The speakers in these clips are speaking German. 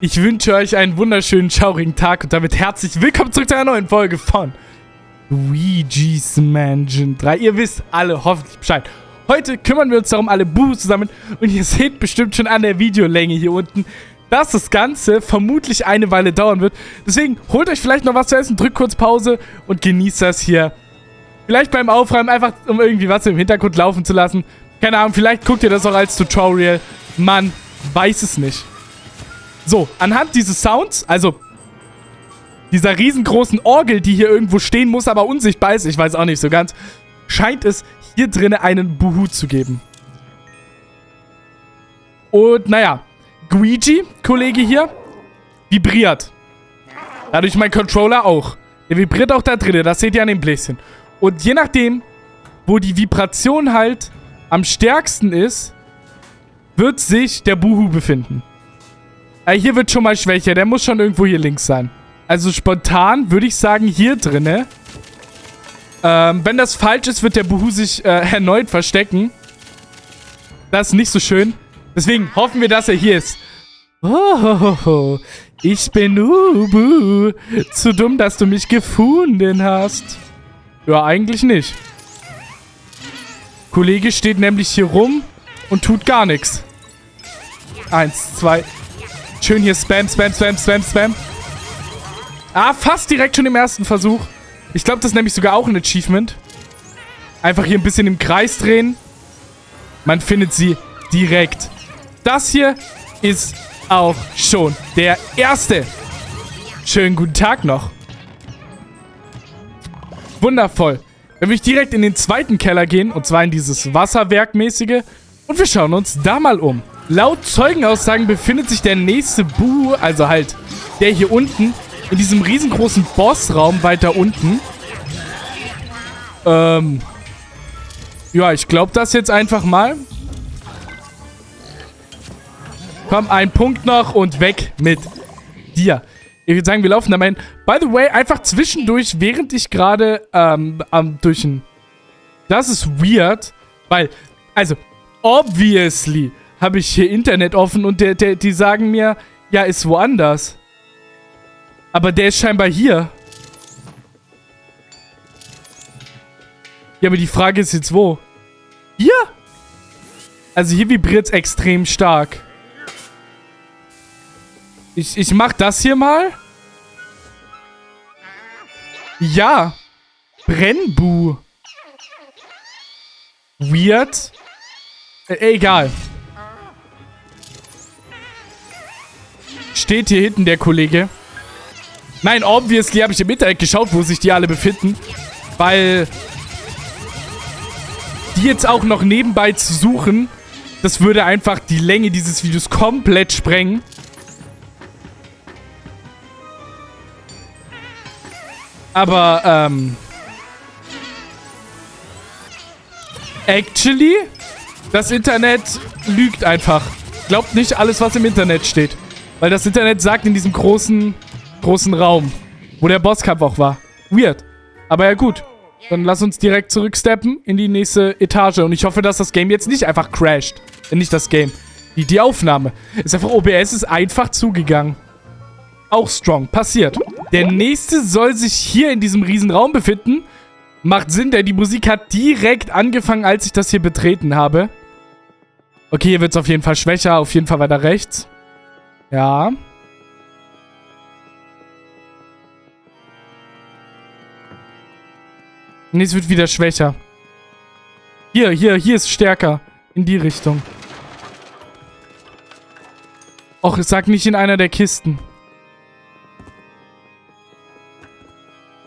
Ich wünsche euch einen wunderschönen, schaurigen Tag und damit herzlich willkommen zurück zu einer neuen Folge von Luigi's Mansion 3. Ihr wisst alle hoffentlich Bescheid. Heute kümmern wir uns darum, alle Buhus zusammen und ihr seht bestimmt schon an der Videolänge hier unten, dass das Ganze vermutlich eine Weile dauern wird. Deswegen holt euch vielleicht noch was zu essen, drückt kurz Pause und genießt das hier. Vielleicht beim Aufräumen, einfach um irgendwie was im Hintergrund laufen zu lassen. Keine Ahnung, vielleicht guckt ihr das auch als Tutorial. Man weiß es nicht. So, anhand dieses Sounds, also dieser riesengroßen Orgel, die hier irgendwo stehen muss, aber unsichtbar ist, ich weiß auch nicht so ganz, scheint es hier drinnen einen Buhu zu geben. Und naja, Guigi, Kollege hier, vibriert. Dadurch mein Controller auch. Der vibriert auch da drinnen, das seht ihr an dem Bläschen. Und je nachdem, wo die Vibration halt am stärksten ist, wird sich der Buhu befinden. Äh, hier wird schon mal schwächer. Der muss schon irgendwo hier links sein. Also spontan würde ich sagen hier drinne. Ähm, wenn das falsch ist, wird der Buhu sich äh, erneut verstecken. Das ist nicht so schön. Deswegen hoffen wir, dass er hier ist. Oh, ich bin Ubu. Zu dumm, dass du mich gefunden hast. Ja, eigentlich nicht. Kollege steht nämlich hier rum und tut gar nichts. Eins, zwei, Schön hier Spam, Spam, Spam, Spam, Spam. Ah, fast direkt schon im ersten Versuch. Ich glaube, das ist nämlich sogar auch ein Achievement. Einfach hier ein bisschen im Kreis drehen. Man findet sie direkt. Das hier ist auch schon der erste. Schönen guten Tag noch. Wundervoll. Dann will ich direkt in den zweiten Keller gehen, und zwar in dieses Wasserwerkmäßige. Und wir schauen uns da mal um. Laut Zeugenaussagen befindet sich der nächste Bu, also halt der hier unten, in diesem riesengroßen Bossraum weiter unten. Ähm. Ja, ich glaube das jetzt einfach mal. Komm, ein Punkt noch und weg mit dir. Ich würde sagen, wir laufen da mal hin. By the way, einfach zwischendurch, während ich gerade ähm, am durch. Das ist weird, weil, also, obviously habe ich hier Internet offen und der, der, die sagen mir, ja, ist woanders. Aber der ist scheinbar hier. Ja, aber die Frage ist jetzt wo? Hier? Also hier vibriert es extrem stark. Ich, ich mach das hier mal. Ja. Brennbu. Weird. Äh, egal. Steht hier hinten der Kollege. Nein, obviously habe ich im Internet geschaut, wo sich die alle befinden. Weil die jetzt auch noch nebenbei zu suchen, das würde einfach die Länge dieses Videos komplett sprengen. Aber, ähm... Actually, das Internet lügt einfach. Glaubt nicht alles, was im Internet steht. Weil das Internet sagt in diesem großen, großen Raum, wo der Bosskampf auch war. Weird. Aber ja gut. Dann lass uns direkt zurücksteppen in die nächste Etage. Und ich hoffe, dass das Game jetzt nicht einfach crasht. Nicht das Game. Die, die Aufnahme. Ist einfach, OBS ist einfach zugegangen. Auch strong. Passiert. Der nächste soll sich hier in diesem riesen Raum befinden. Macht Sinn, denn die Musik hat direkt angefangen, als ich das hier betreten habe. Okay, hier wird es auf jeden Fall schwächer. Auf jeden Fall weiter rechts. Ja. Nee, es wird wieder schwächer. Hier, hier, hier ist stärker. In die Richtung. Och, sag nicht in einer der Kisten.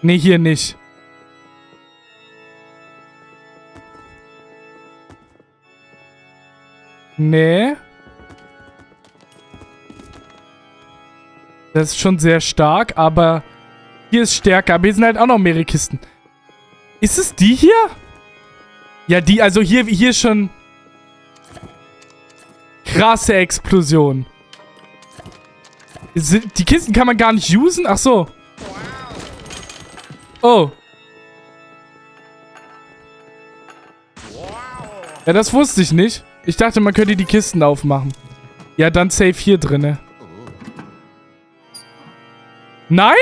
Nee, hier nicht. Nee. Das ist schon sehr stark, aber hier ist stärker. Aber hier sind halt auch noch mehrere Kisten. Ist es die hier? Ja, die, also hier, hier schon krasse Explosion. Die Kisten kann man gar nicht usen? Ach so. Oh. Ja, das wusste ich nicht. Ich dachte, man könnte die Kisten aufmachen. Ja, dann safe hier drinne. Nein?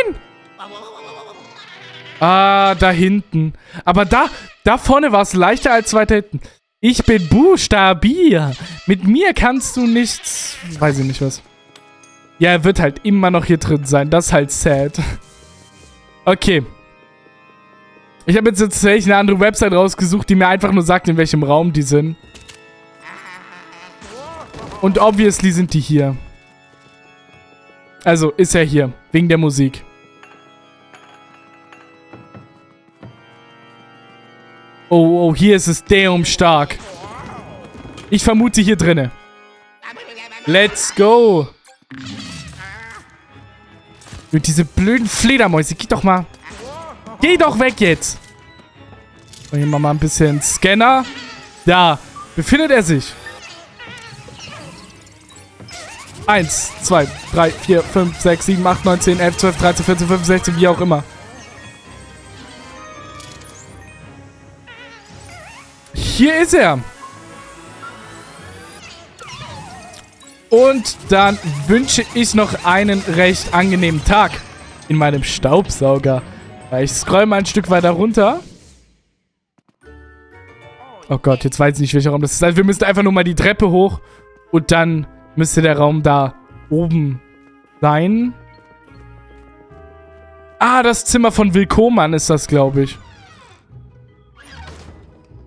Ah, da hinten. Aber da, da vorne war es leichter als weiter hinten. Ich bin Buchstabier. Mit mir kannst du nichts... Weiß ich nicht was. Ja, er wird halt immer noch hier drin sein. Das ist halt sad. Okay. Ich habe jetzt tatsächlich eine andere Website rausgesucht, die mir einfach nur sagt, in welchem Raum die sind. Und obviously sind die hier. Also, ist er hier. Wegen der Musik. Oh, oh, hier ist es damn stark. Ich vermute hier drinne. Let's go. Und diese blöden Fledermäuse, geh doch mal. Geh doch weg jetzt. Und hier machen wir mal ein bisschen Scanner. Da befindet er sich. Eins, zwei, drei, vier, fünf, sechs, sieben, acht, neun, zehn, elf, zwölf, dreizehn, vierzehn, fünfzehn, sechzehn, wie auch immer. Hier ist er. Und dann wünsche ich noch einen recht angenehmen Tag in meinem Staubsauger. Ich scroll mal ein Stück weiter runter. Oh Gott, jetzt weiß ich nicht, welcher Raum das ist. Also wir müssen einfach nur mal die Treppe hoch und dann müsste der Raum da oben sein. Ah, das Zimmer von Willkommern ist das, glaube ich.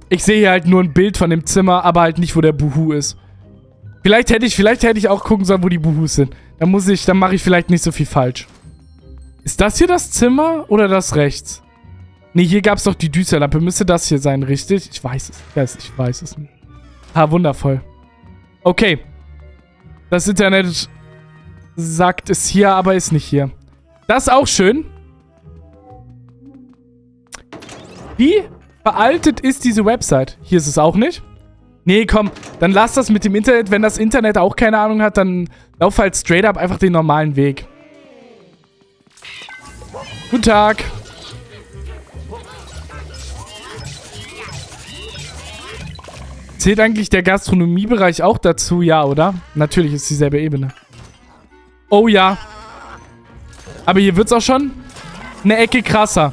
Ich sehe hier halt nur ein Bild von dem Zimmer, aber halt nicht, wo der Buhu ist. Vielleicht hätte ich, vielleicht hätte ich auch gucken sollen, wo die Buhus sind. Dann muss ich, dann mache ich vielleicht nicht so viel falsch. Ist das hier das Zimmer oder das rechts? Nee, hier gab es doch die Düsterlampe. Müsste das hier sein, richtig? Ich weiß es. Yes, ich weiß es nicht. Ah, wundervoll. Okay. Das Internet sagt es hier, aber ist nicht hier. Das ist auch schön. Wie veraltet ist diese Website? Hier ist es auch nicht. Nee, komm, dann lass das mit dem Internet. Wenn das Internet auch keine Ahnung hat, dann lauf halt straight up einfach den normalen Weg. Guten Tag. Zählt eigentlich der Gastronomiebereich auch dazu? Ja, oder? Natürlich ist dieselbe Ebene. Oh ja. Aber hier wird es auch schon eine Ecke krasser.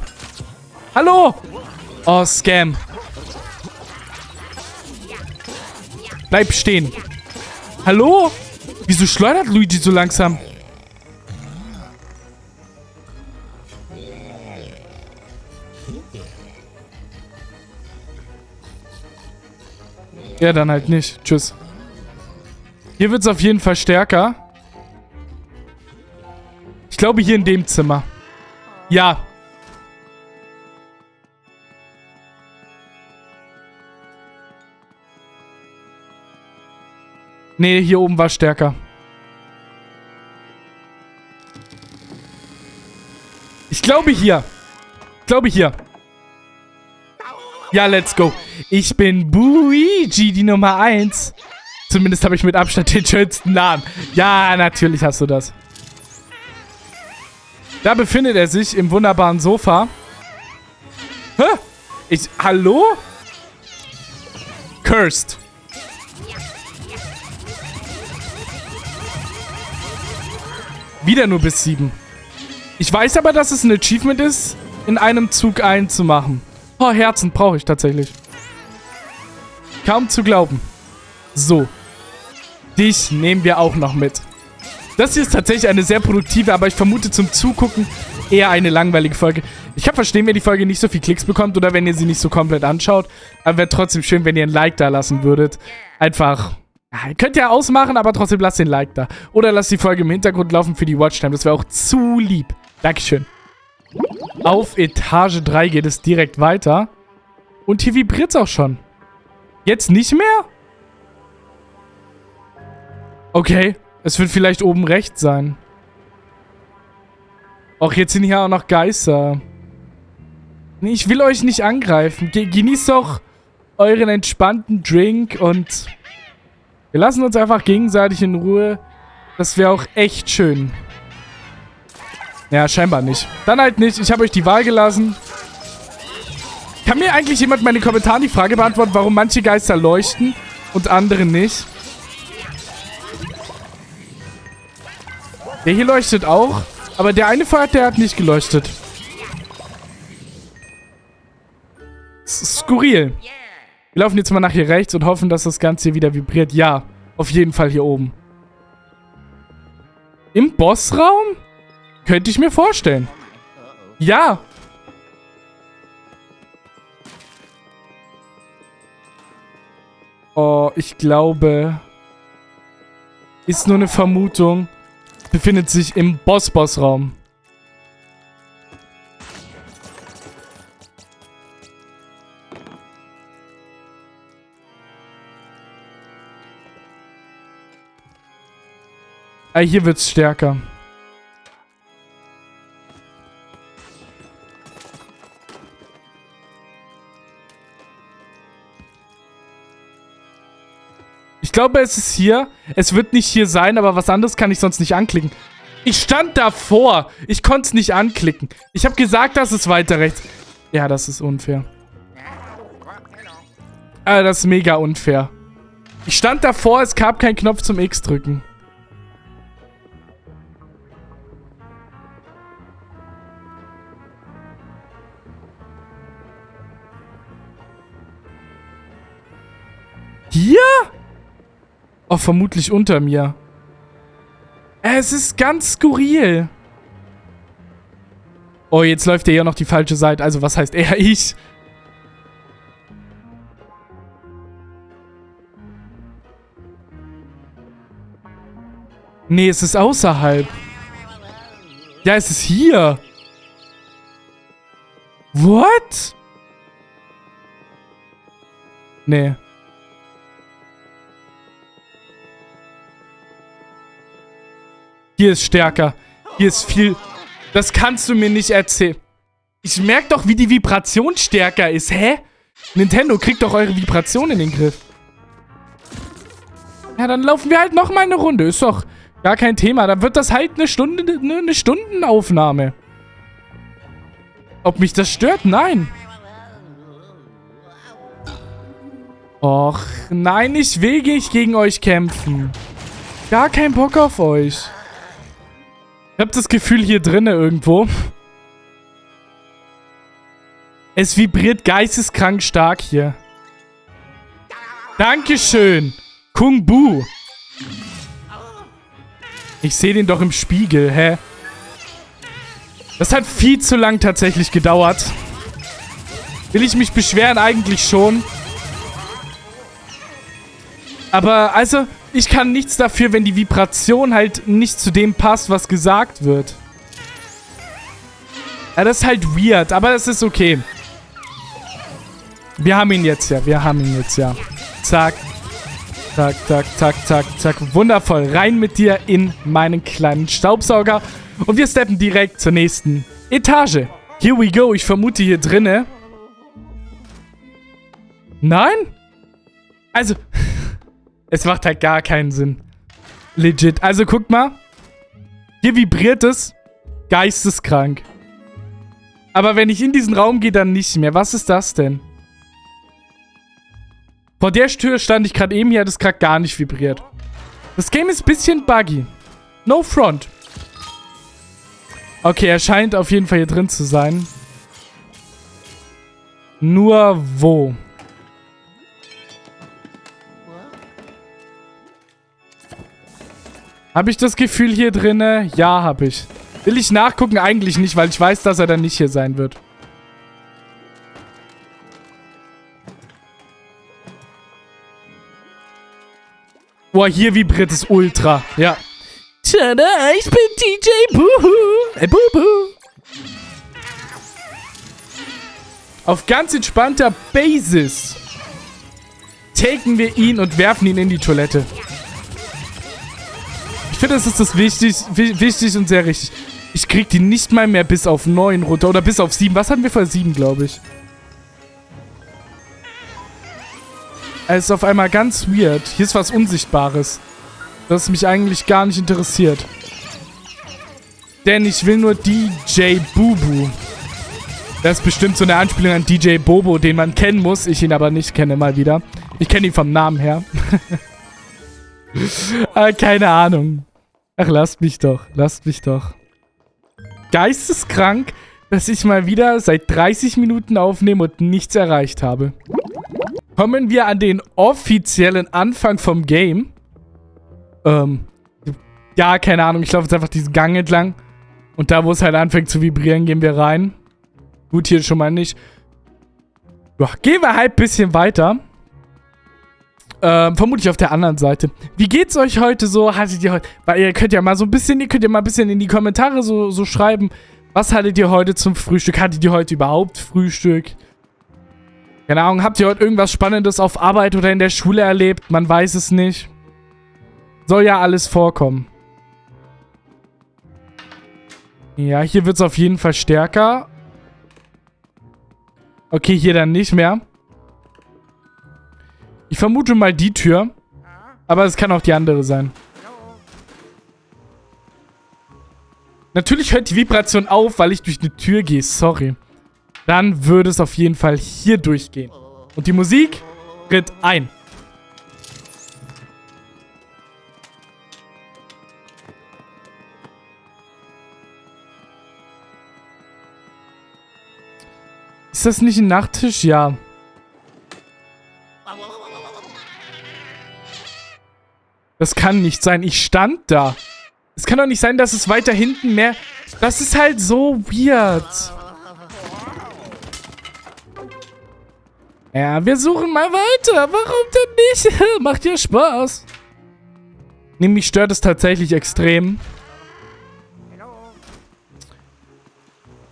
Hallo! Oh, Scam. Bleib stehen. Hallo? Wieso schleudert Luigi so langsam? Ja, dann halt nicht. Tschüss. Hier wird es auf jeden Fall stärker. Ich glaube hier in dem Zimmer. Ja, Nee, hier oben war stärker. Ich glaube hier. Ich glaube hier. Ja, let's go. Ich bin Luigi, die Nummer 1. Zumindest habe ich mit Abstand den schönsten Namen. Ja, natürlich hast du das. Da befindet er sich im wunderbaren Sofa. Hä? Ich, hallo? Cursed. Wieder nur bis 7. Ich weiß aber, dass es ein Achievement ist, in einem Zug einzumachen. Oh, Herzen brauche ich tatsächlich. Kaum zu glauben. So. Dich nehmen wir auch noch mit. Das hier ist tatsächlich eine sehr produktive, aber ich vermute zum Zugucken eher eine langweilige Folge. Ich kann verstehen, wenn die Folge nicht so viel Klicks bekommt oder wenn ihr sie nicht so komplett anschaut. Aber wäre trotzdem schön, wenn ihr ein Like da lassen würdet. Einfach, ja, könnt ihr ausmachen, aber trotzdem lasst den Like da. Oder lasst die Folge im Hintergrund laufen für die Watchtime. Das wäre auch zu lieb. Dankeschön. Auf Etage 3 geht es direkt weiter. Und hier vibriert es auch schon. Jetzt nicht mehr? Okay. Es wird vielleicht oben rechts sein. Och, jetzt sind hier auch noch Geister. Ich will euch nicht angreifen. Ge genießt doch euren entspannten Drink und wir lassen uns einfach gegenseitig in Ruhe. Das wäre auch echt schön. Ja, scheinbar nicht. Dann halt nicht. Ich habe euch die Wahl gelassen. Kann mir eigentlich jemand meine Kommentare die Frage beantworten, warum manche Geister leuchten und andere nicht? Der hier leuchtet auch. Aber der eine Pfad, der hat nicht geleuchtet. Skurril. Wir laufen jetzt mal nach hier rechts und hoffen, dass das Ganze hier wieder vibriert. Ja, auf jeden Fall hier oben. Im Bossraum? Könnte ich mir vorstellen. Ja. Oh, ich glaube... Ist nur eine Vermutung. Befindet sich im Boss-Boss-Raum. Ah, hier wird's stärker. Glaube, es ist hier. Es wird nicht hier sein, aber was anderes kann ich sonst nicht anklicken. Ich stand davor. Ich konnte es nicht anklicken. Ich habe gesagt, das ist weiter rechts. Ja, das ist unfair. Ah, das ist mega unfair. Ich stand davor, es gab keinen Knopf zum X drücken. Hier? Oh, vermutlich unter mir. Es ist ganz skurril. Oh, jetzt läuft er ja noch die falsche Seite. Also, was heißt er? Ich. Nee, es ist außerhalb. Ja, es ist hier. What? Nee. Hier ist stärker. Hier ist viel... Das kannst du mir nicht erzählen. Ich merke doch, wie die Vibration stärker ist. Hä? Nintendo, kriegt doch eure Vibration in den Griff. Ja, dann laufen wir halt noch mal eine Runde. Ist doch gar kein Thema. Dann wird das halt eine Stunde, eine Stundenaufnahme. Ob mich das stört? Nein. Och, nein, ich will nicht gegen euch kämpfen. Gar kein Bock auf euch. Ich habe das Gefühl hier drinnen irgendwo. Es vibriert geisteskrank stark hier. Dankeschön. Kung Bu. Ich sehe den doch im Spiegel, hä? Das hat viel zu lang tatsächlich gedauert. Will ich mich beschweren? Eigentlich schon. Aber, also, ich kann nichts dafür, wenn die Vibration halt nicht zu dem passt, was gesagt wird. Ja, das ist halt weird, aber das ist okay. Wir haben ihn jetzt ja, wir haben ihn jetzt ja. Zack. Zack, zack, zack, zack, zack. Wundervoll. Rein mit dir in meinen kleinen Staubsauger. Und wir steppen direkt zur nächsten Etage. Here we go. Ich vermute hier drinne. Nein? Also... Es macht halt gar keinen Sinn. Legit. Also guck mal. Hier vibriert es. Geisteskrank. Aber wenn ich in diesen Raum gehe, dann nicht mehr. Was ist das denn? Vor der Tür stand ich gerade eben hier, hat es gerade gar nicht vibriert. Das Game ist ein bisschen buggy. No front. Okay, er scheint auf jeden Fall hier drin zu sein. Nur wo? Habe ich das Gefühl hier drinne? Ja, habe ich. Will ich nachgucken? Eigentlich nicht, weil ich weiß, dass er dann nicht hier sein wird. Boah, hier vibriert es ultra. Ja. Tada, ich bin DJ Buhu. Äh, Bubu. Auf ganz entspannter Basis taken wir ihn und werfen ihn in die Toilette das ist das wichtig, wichtig und sehr richtig. Ich krieg die nicht mal mehr bis auf 9 runter. Oder bis auf 7. Was hatten wir vor 7, glaube ich? Es ist auf einmal ganz weird. Hier ist was Unsichtbares. Das mich eigentlich gar nicht interessiert. Denn ich will nur DJ Bubu. Das ist bestimmt so eine Anspielung an DJ Bobo, den man kennen muss. Ich ihn aber nicht kenne mal wieder. Ich kenne ihn vom Namen her. ah, keine Ahnung. Ach, lasst mich doch. Lasst mich doch. geisteskrank, dass ich mal wieder seit 30 Minuten aufnehme und nichts erreicht habe. Kommen wir an den offiziellen Anfang vom Game. Ähm, ja, keine Ahnung. Ich laufe jetzt einfach diesen Gang entlang. Und da, wo es halt anfängt zu vibrieren, gehen wir rein. Gut, hier schon mal nicht. Ja, gehen wir halt ein bisschen weiter. Ähm, vermutlich auf der anderen Seite. Wie geht's euch heute so? Hattet ihr heute... Weil ihr könnt ja mal so ein bisschen... Ihr könnt ja mal ein bisschen in die Kommentare so, so schreiben. Was hattet ihr heute zum Frühstück? Hattet ihr heute überhaupt Frühstück? Keine Ahnung, habt ihr heute irgendwas Spannendes auf Arbeit oder in der Schule erlebt? Man weiß es nicht. Soll ja alles vorkommen. Ja, hier wird es auf jeden Fall stärker. Okay, hier dann nicht mehr. Ich vermute mal die Tür. Aber es kann auch die andere sein. Natürlich hört die Vibration auf, weil ich durch eine Tür gehe. Sorry. Dann würde es auf jeden Fall hier durchgehen. Und die Musik tritt ein. Ist das nicht ein Nachttisch? Ja. Das kann nicht sein. Ich stand da. Es kann doch nicht sein, dass es weiter hinten mehr... Das ist halt so weird. Ja, wir suchen mal weiter. Warum denn nicht? Macht ja Spaß. Nämlich stört es tatsächlich extrem.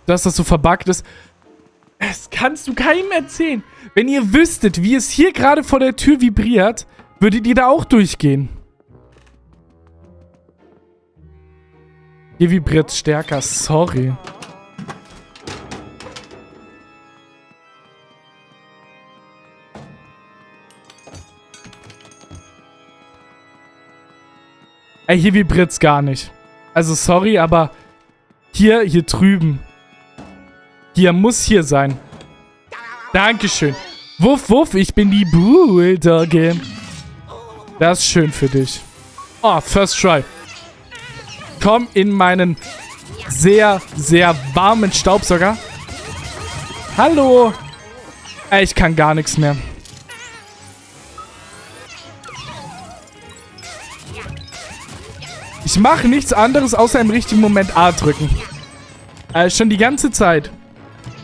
Dass das so verbuggt ist. Das kannst du keinem erzählen. Wenn ihr wüsstet, wie es hier gerade vor der Tür vibriert, würdet ihr da auch durchgehen. Hier vibriert stärker. Sorry. Ey, hier vibriert's gar nicht. Also sorry, aber hier, hier drüben. Hier muss hier sein. Dankeschön. Wuff, wuff, ich bin die Bulldogge. Das ist schön für dich. Oh, first try. Komm in meinen sehr, sehr warmen Staubsauger. Hallo. Ich kann gar nichts mehr. Ich mache nichts anderes, außer im richtigen Moment A drücken. Äh, schon die ganze Zeit.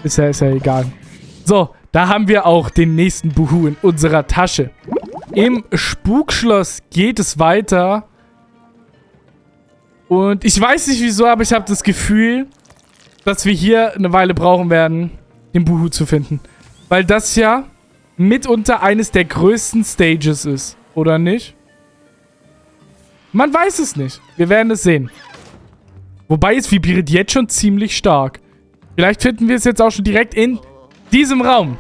Ist ja, ist ja egal. So, da haben wir auch den nächsten Buhu in unserer Tasche. Im Spukschloss geht es weiter. Und ich weiß nicht wieso, aber ich habe das Gefühl, dass wir hier eine Weile brauchen werden, den Buhu zu finden. Weil das ja mitunter eines der größten Stages ist. Oder nicht? Man weiß es nicht. Wir werden es sehen. Wobei es vibriert jetzt schon ziemlich stark. Vielleicht finden wir es jetzt auch schon direkt in diesem Raum.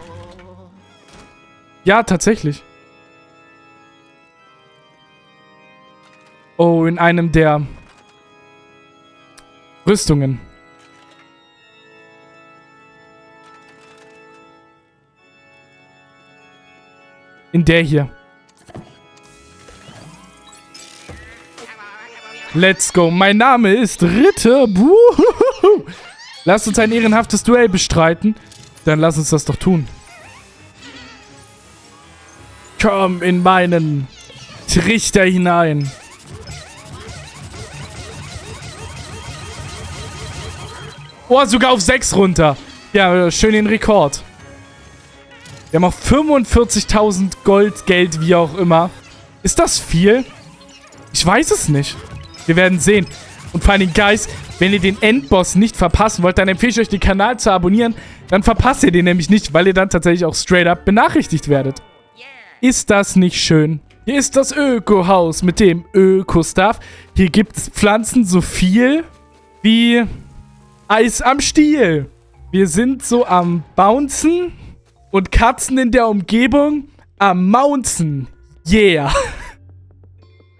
Ja, tatsächlich. Oh, in einem der Rüstungen. In der hier. Let's go. Mein Name ist Ritter. Buhuhuhu. Lasst uns ein ehrenhaftes Duell bestreiten. Dann lass uns das doch tun. Komm in meinen Trichter hinein. Oh, sogar auf 6 runter. Ja, schön den Rekord. Wir haben auch 45.000 Gold, Geld, wie auch immer. Ist das viel? Ich weiß es nicht. Wir werden sehen. Und vor allem, Guys, wenn ihr den Endboss nicht verpassen wollt, dann empfehle ich euch, den Kanal zu abonnieren. Dann verpasst ihr den nämlich nicht, weil ihr dann tatsächlich auch straight up benachrichtigt werdet. Ist das nicht schön? Hier ist das Öko-Haus mit dem Öko-Stuff. Hier gibt es Pflanzen so viel wie Eis am Stiel. Wir sind so am Bouncen und Katzen in der Umgebung am Mounzen. Yeah.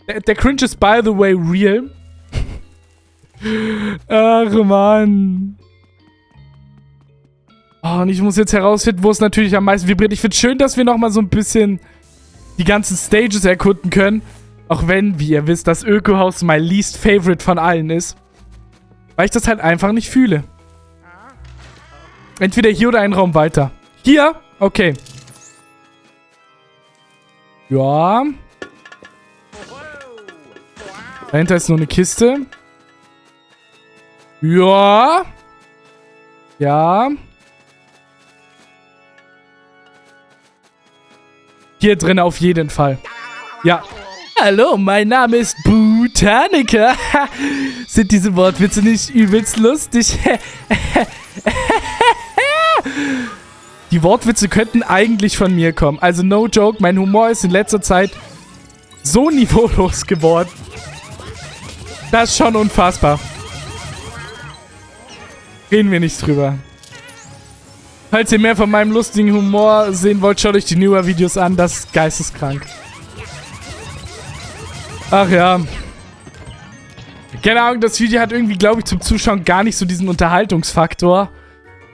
Der, der Cringe ist by the way real. Ach, Mann. Oh, und ich muss jetzt herausfinden, wo es natürlich am meisten vibriert. Ich finde es schön, dass wir nochmal so ein bisschen die ganzen Stages erkunden können. Auch wenn, wie ihr wisst, das Ökohaus mein least favorite von allen ist. Weil ich das halt einfach nicht fühle. Entweder hier oder einen Raum weiter. Hier? Okay. Ja. Dahinter ist nur eine Kiste. Ja. Ja. Hier drin auf jeden Fall. Ja. Hallo, mein Name ist Botaniker. Sind diese Wortwitze nicht übelst lustig? Die Wortwitze könnten eigentlich von mir kommen. Also no joke, mein Humor ist in letzter Zeit so niveaulos geworden. Das ist schon unfassbar. Reden wir nicht drüber. Falls ihr mehr von meinem lustigen Humor sehen wollt, schaut euch die newer Videos an. Das ist geisteskrank. Ach ja. Keine Ahnung, das Video hat irgendwie, glaube ich, zum Zuschauen gar nicht so diesen Unterhaltungsfaktor.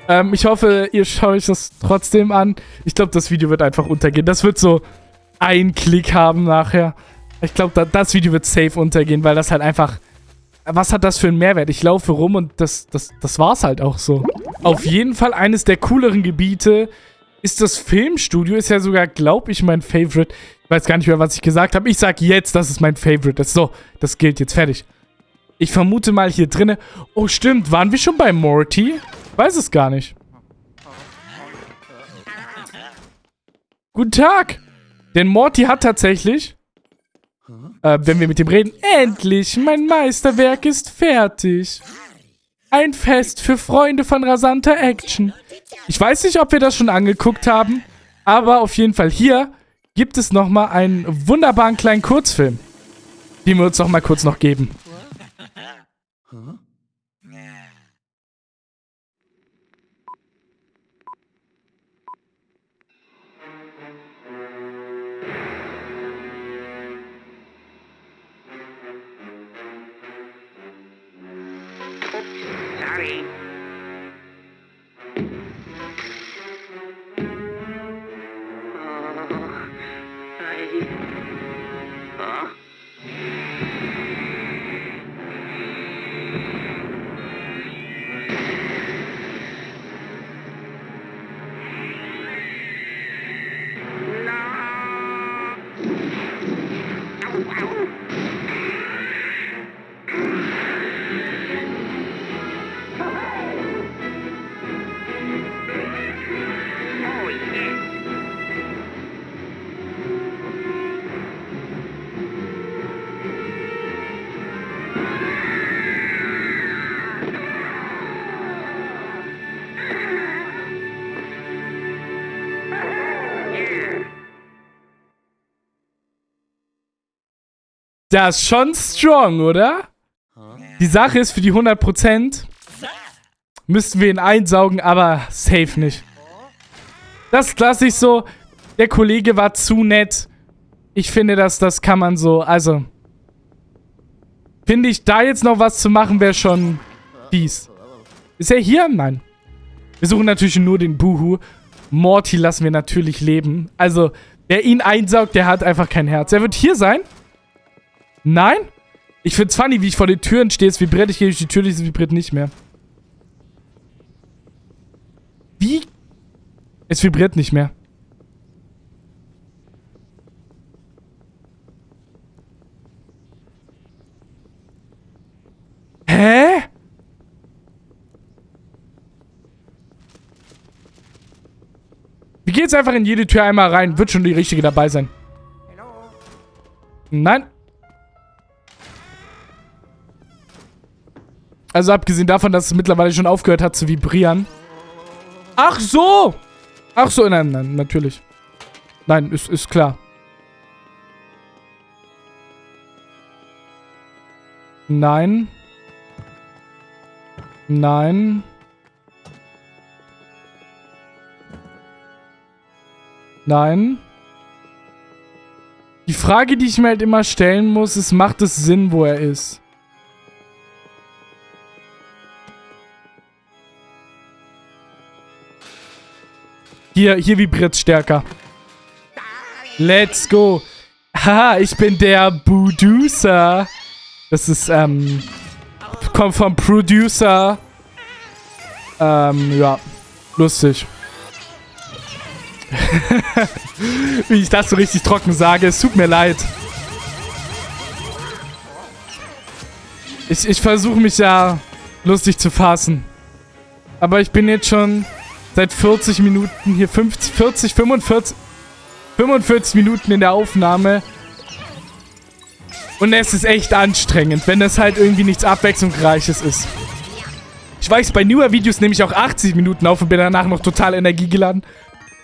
Ähm, ich hoffe, ihr schaut euch das trotzdem an. Ich glaube, das Video wird einfach untergehen. Das wird so ein Klick haben nachher. Ich glaube, da, das Video wird safe untergehen, weil das halt einfach... Was hat das für einen Mehrwert? Ich laufe rum und das, das, das war's halt auch so. Auf jeden Fall eines der cooleren Gebiete ist das Filmstudio. Ist ja sogar, glaube ich, mein Favorite. Ich weiß gar nicht mehr, was ich gesagt habe. Ich sage jetzt, das ist mein Favorite. Das, so, das gilt jetzt. Fertig. Ich vermute mal hier drinnen... Oh, stimmt. Waren wir schon bei Morty? Weiß es gar nicht. Guten Tag. Denn Morty hat tatsächlich, äh, wenn wir mit ihm reden, endlich, mein Meisterwerk ist fertig. Ein Fest für Freunde von rasanter Action. Ich weiß nicht, ob wir das schon angeguckt haben, aber auf jeden Fall hier gibt es nochmal einen wunderbaren kleinen Kurzfilm, den wir uns nochmal kurz noch geben. Das ist schon strong, oder? Die Sache ist, für die 100% müssten wir ihn einsaugen, aber safe nicht. Das lasse ich so. Der Kollege war zu nett. Ich finde, dass das kann man so, also... Finde ich, da jetzt noch was zu machen, wäre schon fies. Ist er hier? Nein. Wir suchen natürlich nur den Buhu. Morty lassen wir natürlich leben. Also, wer ihn einsaugt, der hat einfach kein Herz. Er wird hier sein. Nein? Ich find's funny, wie ich vor den Türen stehe. Es vibriert, ich gehe durch die Tür, es vibriert nicht mehr. Wie? Es vibriert nicht mehr. Hä? Wir gehen jetzt einfach in jede Tür einmal rein. Wird schon die richtige dabei sein. Nein. Also abgesehen davon, dass es mittlerweile schon aufgehört hat zu vibrieren. Ach so! Ach so, nein, nein, natürlich. Nein, ist, ist klar. Nein. Nein. Nein. Die Frage, die ich mir halt immer stellen muss, ist, macht es Sinn, wo er ist? Hier, hier vibriert stärker. Let's go. Haha, ich bin der Budusa. Das ist, ähm... kommt vom Producer. Ähm, ja. Lustig. Wie ich das so richtig trocken sage. Es tut mir leid. Ich, ich versuche mich ja lustig zu fassen. Aber ich bin jetzt schon seit 40 Minuten hier. 50, 40, 45... 45 Minuten in der Aufnahme. Und es ist echt anstrengend, wenn das halt irgendwie nichts Abwechslungsreiches ist. Ich weiß, bei newer Videos nehme ich auch 80 Minuten auf und bin danach noch total energiegeladen.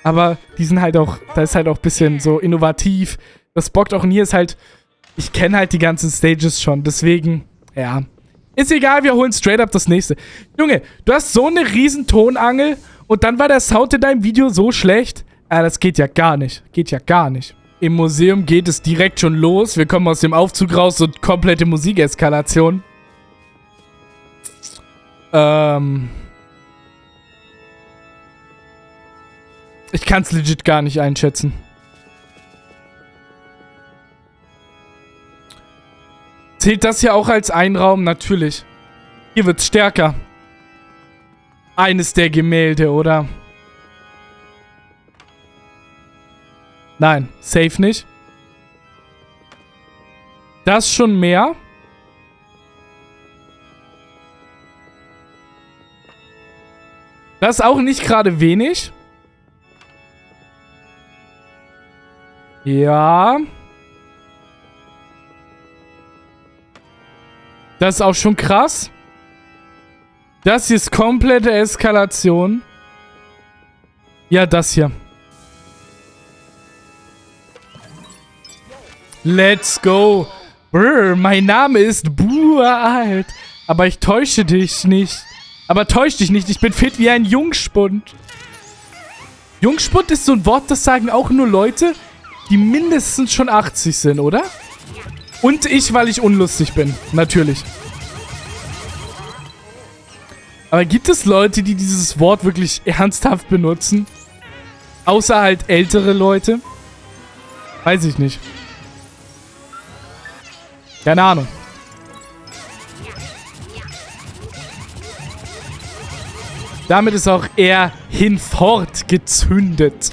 Aber die sind halt auch, da ist halt auch ein bisschen so innovativ. Das bockt auch. Und hier ist halt, ich kenne halt die ganzen Stages schon. Deswegen, ja. Ist egal, wir holen straight up das nächste. Junge, du hast so eine riesen Tonangel und dann war der Sound in deinem Video so schlecht. Ah, das geht ja gar nicht. Geht ja gar nicht. Im Museum geht es direkt schon los. Wir kommen aus dem Aufzug raus und komplette Musikeskalation. Ähm. Ich kann es legit gar nicht einschätzen. Zählt das hier auch als Einraum? Natürlich. Hier wird's stärker. Eines der Gemälde, oder? Nein, safe nicht. Das schon mehr. Das auch nicht gerade wenig. Ja. Das ist auch schon krass. Das hier ist komplette Eskalation. Ja, das hier. Let's go. Brr, mein Name ist Bualt. Aber ich täusche dich nicht. Aber täusch dich nicht, ich bin fit wie ein Jungspund. Jungspund ist so ein Wort, das sagen auch nur Leute, die mindestens schon 80 sind, oder? Und ich, weil ich unlustig bin. Natürlich. Aber gibt es Leute, die dieses Wort wirklich ernsthaft benutzen? Außer halt ältere Leute? Weiß ich nicht. Keine Ahnung. Damit ist auch er hinfort gezündet.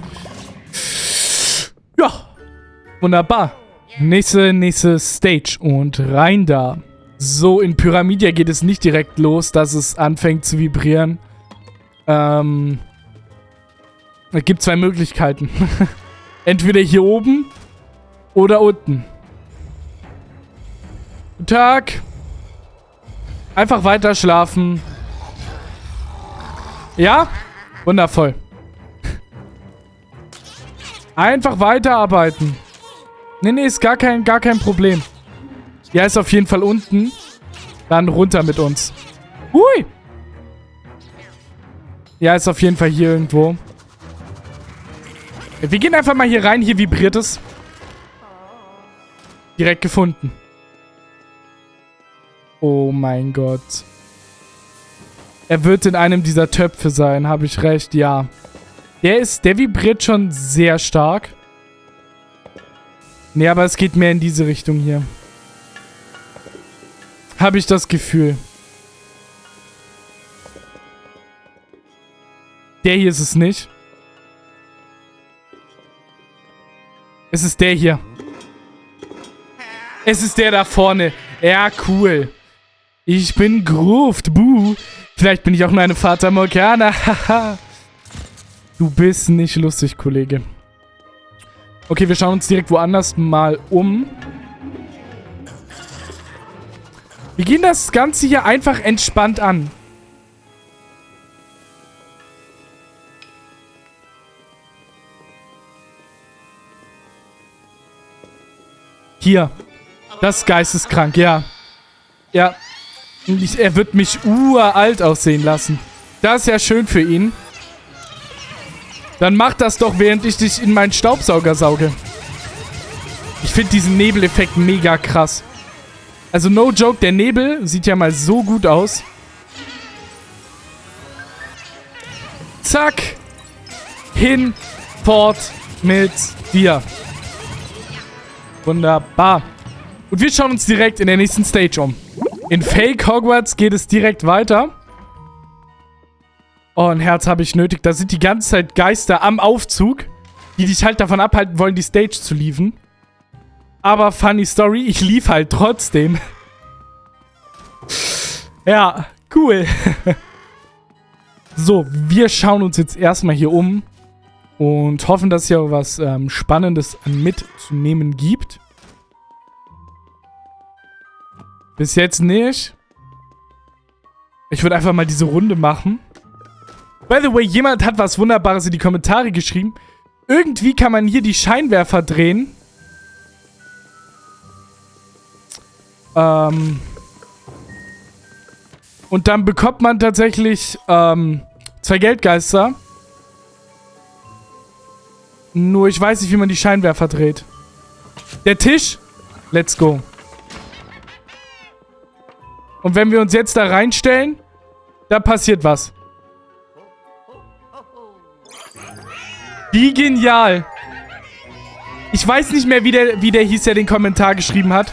Ja. Wunderbar. Nächste, nächste Stage. Und rein da. So, in Pyramidia geht es nicht direkt los, dass es anfängt zu vibrieren. Ähm. Es gibt zwei Möglichkeiten. Entweder hier oben oder unten. Guten Tag. Einfach weiter schlafen. Ja? Wundervoll. Einfach weiterarbeiten. Nee, nee, ist gar kein, gar kein Problem. Ja, ist auf jeden Fall unten. Dann runter mit uns. Hui! Ja, ist auf jeden Fall hier irgendwo. Wir gehen einfach mal hier rein. Hier vibriert es. Direkt gefunden. Oh mein Gott. Er wird in einem dieser Töpfe sein, habe ich recht, ja. Der ist, der vibriert schon sehr stark. Nee, aber es geht mehr in diese Richtung hier. Habe ich das Gefühl. Der hier ist es nicht. Es ist der hier. Es ist der da vorne. Ja, cool. Ich bin Gruft, buh. Vielleicht bin ich auch nur eine Fata Morgana, haha. du bist nicht lustig, Kollege. Okay, wir schauen uns direkt woanders mal um. Wir gehen das Ganze hier einfach entspannt an. Hier. Das ist geisteskrank, ja. Ja, ich, er wird mich uralt aussehen lassen. Das ist ja schön für ihn. Dann mach das doch, während ich dich in meinen Staubsauger sauge. Ich finde diesen Nebeleffekt mega krass. Also no joke, der Nebel sieht ja mal so gut aus. Zack. Hin, fort mit dir. Wunderbar. Und wir schauen uns direkt in der nächsten Stage um. In Fake Hogwarts geht es direkt weiter. Oh, ein Herz habe ich nötig. Da sind die ganze Zeit Geister am Aufzug, die dich halt davon abhalten wollen, die Stage zu liefen. Aber funny Story, ich lief halt trotzdem. ja, cool. so, wir schauen uns jetzt erstmal hier um und hoffen, dass hier was ähm, Spannendes mitzunehmen gibt. Bis jetzt nicht. Ich würde einfach mal diese Runde machen. By the way, jemand hat was Wunderbares in die Kommentare geschrieben. Irgendwie kann man hier die Scheinwerfer drehen. Ähm. Und dann bekommt man tatsächlich ähm, zwei Geldgeister. Nur ich weiß nicht, wie man die Scheinwerfer dreht. Der Tisch. Let's go. Und wenn wir uns jetzt da reinstellen, da passiert was. Wie genial. Ich weiß nicht mehr, wie der, wie der hieß, der den Kommentar geschrieben hat.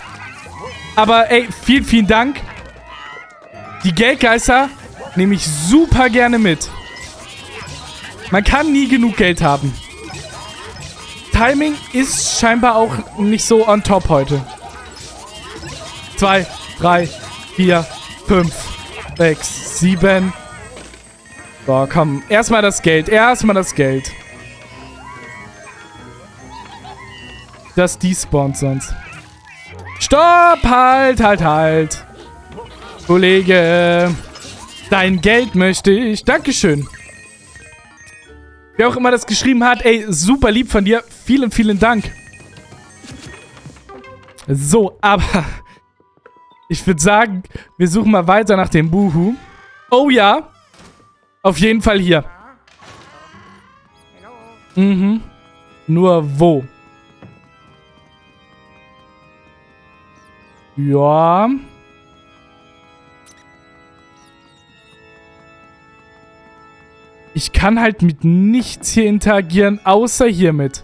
Aber ey, vielen, vielen Dank. Die Geldgeister nehme ich super gerne mit. Man kann nie genug Geld haben. Timing ist scheinbar auch nicht so on top heute. Zwei, drei, vier, fünf, sechs, sieben. So, komm. Erstmal das Geld. Erstmal das Geld. Das despawnt sonst. Stopp! Halt, halt, halt. Kollege. Dein Geld möchte ich. Dankeschön. Wer auch immer das geschrieben hat, ey, super lieb von dir. Vielen, vielen Dank. So, aber ich würde sagen, wir suchen mal weiter nach dem Buhu. Oh ja. Auf jeden Fall hier. Mhm. Nur wo? Ja. Ich kann halt mit nichts hier interagieren, außer hiermit.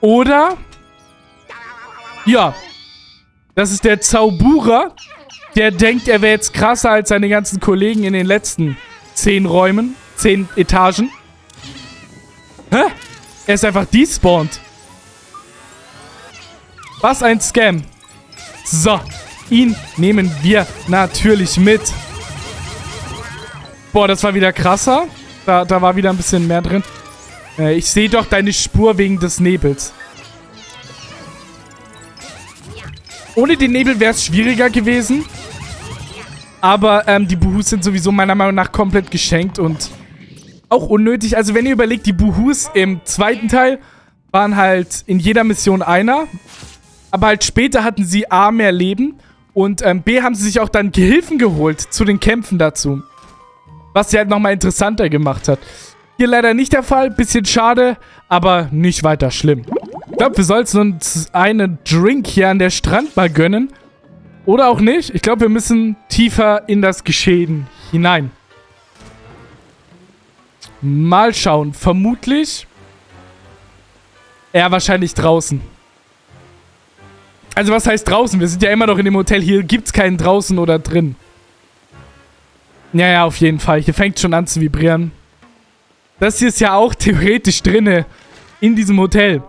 Oder? Ja. Das ist der Zauberer, der denkt, er wäre jetzt krasser als seine ganzen Kollegen in den letzten zehn Räumen, zehn Etagen. Hä? Er ist einfach despawned. Was ein Scam. So, ihn nehmen wir natürlich mit. Boah, das war wieder krasser. Da, da war wieder ein bisschen mehr drin. Äh, ich sehe doch deine Spur wegen des Nebels. Ohne den Nebel wäre es schwieriger gewesen. Aber ähm, die Buhus sind sowieso meiner Meinung nach komplett geschenkt und auch unnötig. Also wenn ihr überlegt, die Buhus im zweiten Teil waren halt in jeder Mission einer. Aber halt später hatten sie A, mehr Leben und ähm, B, haben sie sich auch dann Gehilfen geholt zu den Kämpfen dazu. Was sie halt nochmal interessanter gemacht hat. Hier leider nicht der Fall, bisschen schade, aber nicht weiter schlimm. Ich glaube, wir sollten uns einen Drink hier an der Strand mal gönnen. Oder auch nicht. Ich glaube, wir müssen tiefer in das Geschehen hinein. Mal schauen. Vermutlich... Ja, wahrscheinlich draußen. Also was heißt draußen? Wir sind ja immer noch in dem Hotel. Hier gibt es keinen draußen oder drin. Ja, ja, auf jeden Fall. Hier fängt schon an zu vibrieren. Das hier ist ja auch theoretisch drinne. In diesem Hotel.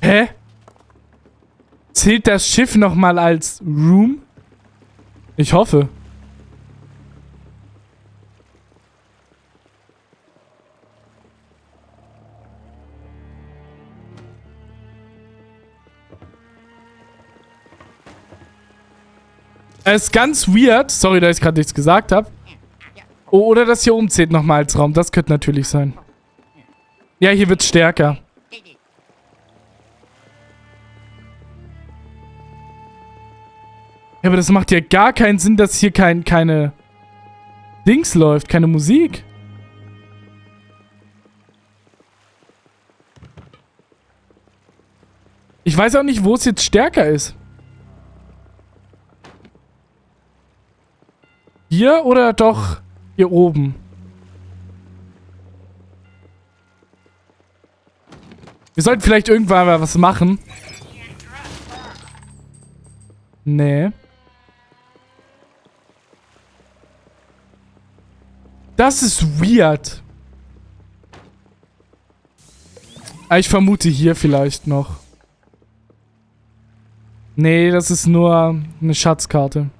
Hä? Zählt das Schiff nochmal als Room? Ich hoffe. Es ist ganz weird. Sorry, dass ich gerade nichts gesagt habe. Oh, oder das hier umzählt nochmal als Raum. Das könnte natürlich sein. Ja, hier wird es stärker. Ja, aber das macht ja gar keinen Sinn, dass hier kein, keine Dings läuft, keine Musik. Ich weiß auch nicht, wo es jetzt stärker ist. Hier oder doch hier oben? Wir sollten vielleicht irgendwann mal was machen. Nee. Das ist weird. Ah, Ich vermute hier vielleicht noch. Nee, das ist nur eine Schatzkarte.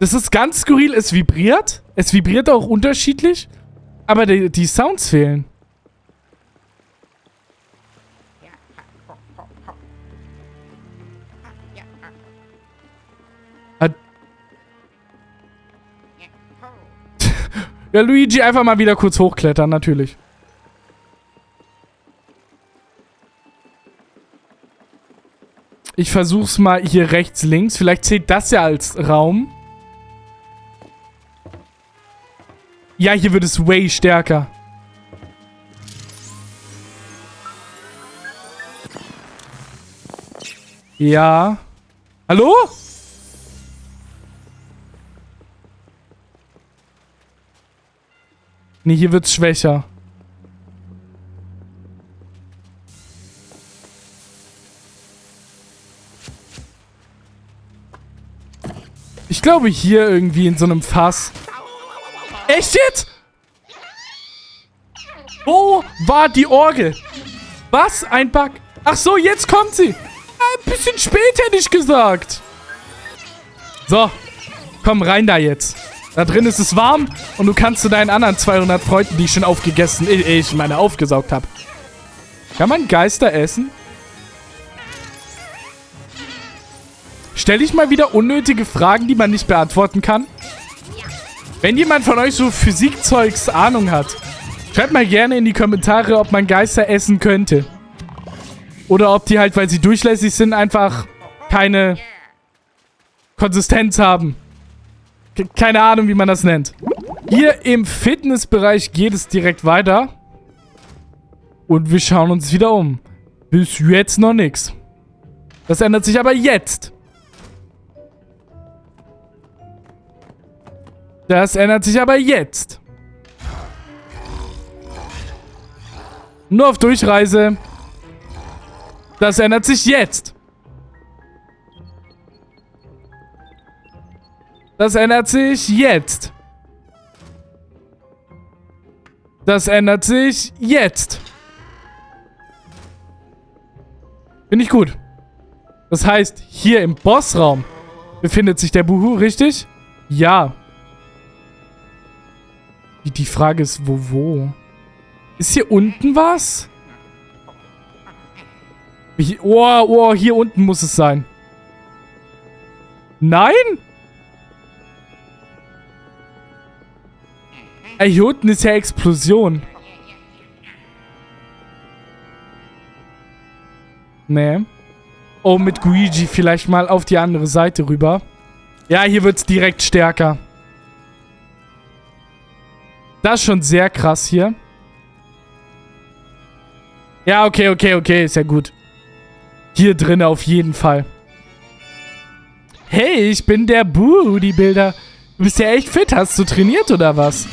Das ist ganz skurril. Es vibriert. Es vibriert auch unterschiedlich. Aber die, die Sounds fehlen. Ja, Luigi einfach mal wieder kurz hochklettern, natürlich. Ich versuch's mal hier rechts, links. Vielleicht zählt das ja als Raum. Ja, hier wird es way stärker. Ja. Hallo? Nee, hier wird's schwächer. Ich glaube hier irgendwie in so einem Fass. Echt jetzt? Wo war die Orgel? Was? Ein Bug? Ach so, jetzt kommt sie. Ein bisschen spät hätte ich gesagt. So. Komm rein da jetzt. Da drin ist es warm und du kannst zu deinen anderen 200 Freunden, die ich schon aufgegessen, ich, meine aufgesaugt habe. Kann man Geister essen? Stell ich mal wieder unnötige Fragen, die man nicht beantworten kann? Wenn jemand von euch so Physikzeugs Ahnung hat, schreibt mal gerne in die Kommentare, ob man Geister essen könnte. Oder ob die halt, weil sie durchlässig sind, einfach keine Konsistenz haben. Ke- Keine Ahnung, wie man das nennt. Hier im Fitnessbereich geht es direkt weiter. Und wir schauen uns wieder um. Bis jetzt noch nichts. Das ändert sich aber jetzt. Das ändert sich aber jetzt. Nur auf Durchreise. Das ändert sich jetzt. Das ändert sich jetzt. Das ändert sich jetzt. Finde ich gut. Das heißt, hier im Bossraum befindet sich der Buhu, richtig? Ja. Die, die Frage ist, wo, wo? Ist hier unten was? Oh, oh, hier unten muss es sein. Nein? Ey, hier unten ist ja Explosion. Nee. Oh, mit Luigi vielleicht mal auf die andere Seite rüber. Ja, hier wird's direkt stärker. Das ist schon sehr krass hier. Ja, okay, okay, okay, ist ja gut. Hier drin auf jeden Fall. Hey, ich bin der Booty-Bilder. Du bist ja echt fit. Hast du trainiert oder was?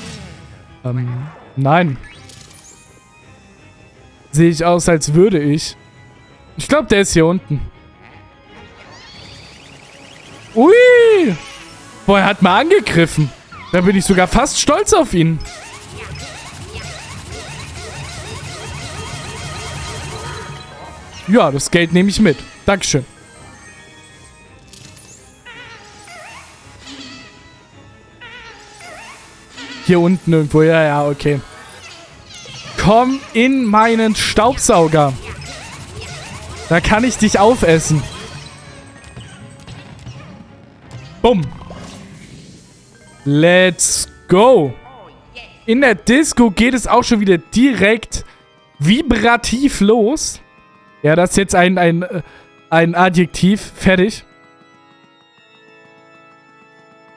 Ähm, nein. Sehe ich aus, als würde ich. Ich glaube, der ist hier unten. Ui! Boah, er hat mal angegriffen. Da bin ich sogar fast stolz auf ihn. Ja, das Geld nehme ich mit. Dankeschön. Hier unten irgendwo. Ja, ja, okay. Komm in meinen Staubsauger. Da kann ich dich aufessen. Bumm. Let's go. In der Disco geht es auch schon wieder direkt vibrativ los. Ja, das ist jetzt ein, ein, äh, ein Adjektiv. Fertig.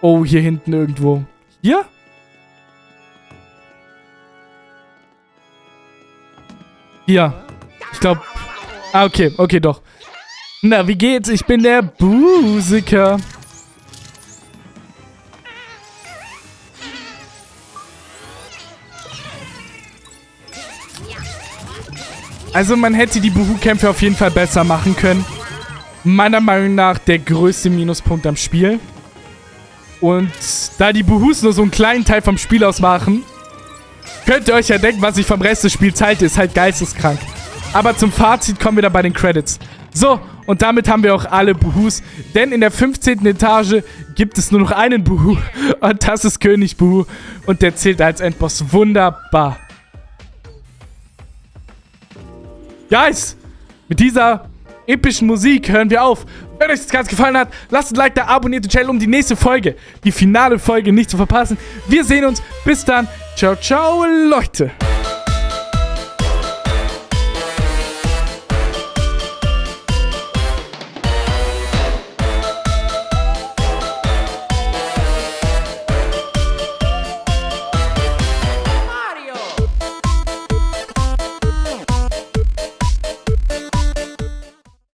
Oh, hier hinten irgendwo. Hier? Hier. Ich glaube... Ah, okay. Okay, doch. Na, wie geht's? Ich bin der Busiker. Also man hätte die Buhu-Kämpfe auf jeden Fall besser machen können. meiner Meinung nach der größte Minuspunkt am Spiel. Und da die Buhus nur so einen kleinen Teil vom Spiel ausmachen, könnt ihr euch ja denken, was ich vom Rest des Spiels halte. Ist halt geisteskrank. Aber zum Fazit kommen wir dann bei den Credits. So, und damit haben wir auch alle Buhus. Denn in der 15. Etage gibt es nur noch einen Buhu. Und das ist König Buhu. Und der zählt als Endboss wunderbar. Guys, mit dieser epischen Musik hören wir auf. Wenn euch das Ganze gefallen hat, lasst ein Like da, abonniert den Channel, um die nächste Folge, die finale Folge nicht zu verpassen. Wir sehen uns. Bis dann. Ciao, ciao, Leute.